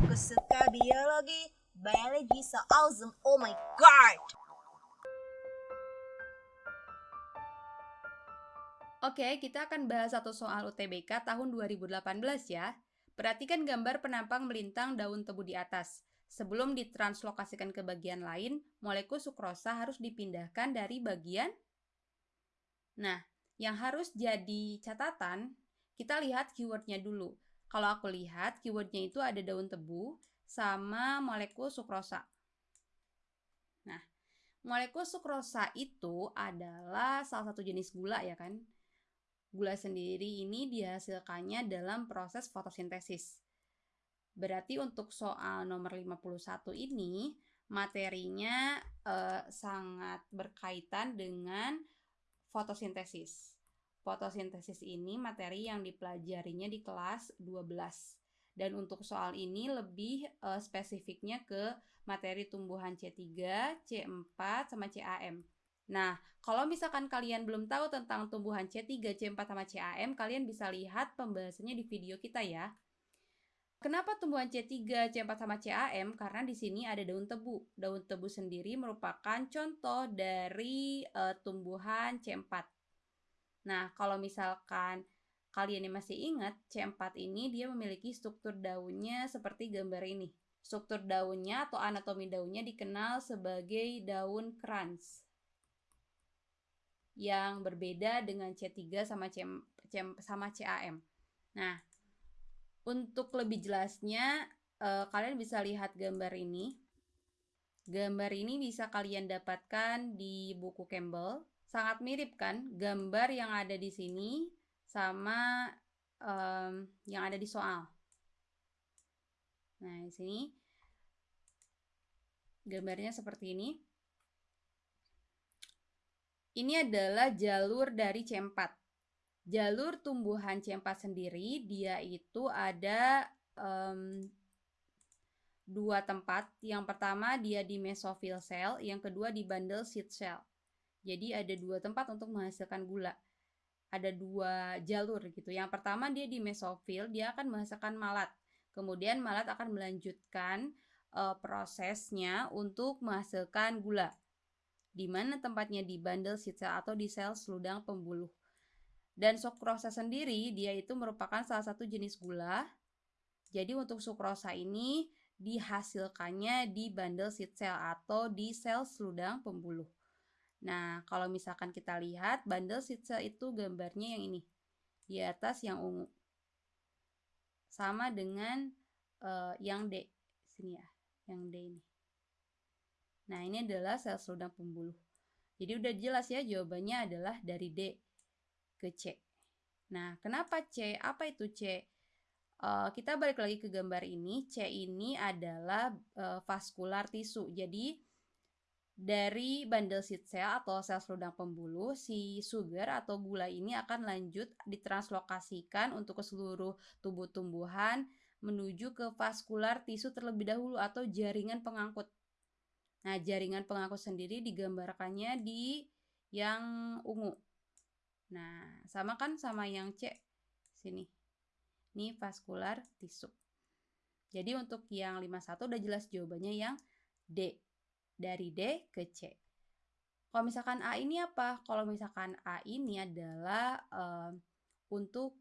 Aku suka biologi, biology so awesome, oh my god! Oke, kita akan bahas satu soal UTBK tahun 2018 ya. Perhatikan gambar penampang melintang daun tebu di atas. Sebelum ditranslokasikan ke bagian lain, molekul sukrosa harus dipindahkan dari bagian Nah, yang harus jadi catatan, kita lihat keywordnya dulu. Kalau aku lihat, keywordnya itu ada daun tebu sama molekul sukrosa. Nah, molekul sukrosa itu adalah salah satu jenis gula ya kan? Gula sendiri ini dihasilkannya dalam proses fotosintesis. Berarti untuk soal nomor 51 ini, materinya eh, sangat berkaitan dengan fotosintesis. Fotosintesis ini materi yang dipelajarinya di kelas 12. Dan untuk soal ini lebih uh, spesifiknya ke materi tumbuhan C3, C4, sama CAM. Nah, kalau misalkan kalian belum tahu tentang tumbuhan C3, C4, sama CAM, kalian bisa lihat pembahasannya di video kita ya. Kenapa tumbuhan C3, C4 sama CAM? Karena di sini ada daun tebu. Daun tebu sendiri merupakan contoh dari uh, tumbuhan C4. Nah, kalau misalkan kalian yang masih ingat, C4 ini dia memiliki struktur daunnya seperti gambar ini. Struktur daunnya atau anatomi daunnya dikenal sebagai daun krans yang berbeda dengan C3 sama C, C sama CAM. Nah, untuk lebih jelasnya, uh, kalian bisa lihat gambar ini. Gambar ini bisa kalian dapatkan di buku Campbell. Sangat mirip kan gambar yang ada di sini sama um, yang ada di soal. Nah, di sini gambarnya seperti ini. Ini adalah jalur dari C4 jalur tumbuhan C4 sendiri dia itu ada um, dua tempat. Yang pertama dia di mesofil cell, yang kedua di bundle seed cell. Jadi ada dua tempat untuk menghasilkan gula. Ada dua jalur gitu. Yang pertama dia di mesofil, dia akan menghasilkan malat. Kemudian malat akan melanjutkan uh, prosesnya untuk menghasilkan gula. Di mana tempatnya di bundle seed cell atau di sel seludang pembuluh. Dan sukrosa sendiri dia itu merupakan salah satu jenis gula. Jadi untuk sukrosa ini dihasilkannya di bundle seed cell atau di sel seludang pembuluh. Nah, kalau misalkan kita lihat bundle cell itu gambarnya yang ini. Di atas yang ungu. Sama dengan uh, yang D. Sini ya, yang D ini. Nah, ini adalah sel seludang pembuluh. Jadi udah jelas ya jawabannya adalah dari D ke C. Nah, kenapa C? Apa itu C? Uh, kita balik lagi ke gambar ini. C ini adalah uh, vaskular tisu. Jadi, dari bundle cell atau sel seludang pembuluh, si sugar atau gula ini akan lanjut ditranslokasikan untuk ke seluruh tubuh tumbuhan menuju ke vaskular tisu terlebih dahulu atau jaringan pengangkut. Nah, jaringan pengangkut sendiri digambarkannya di yang ungu. Nah, sama kan sama yang C sini. Ini vaskular tisu. Jadi untuk yang 51 udah jelas jawabannya yang D. Dari D ke C. Kalau misalkan A ini apa? Kalau misalkan A ini adalah um, untuk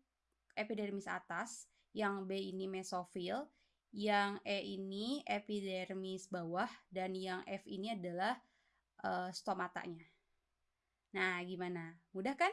epidermis atas, yang B ini mesofil, yang E ini epidermis bawah, dan yang F ini adalah uh, stomatanya. Nah, gimana? Mudah kan?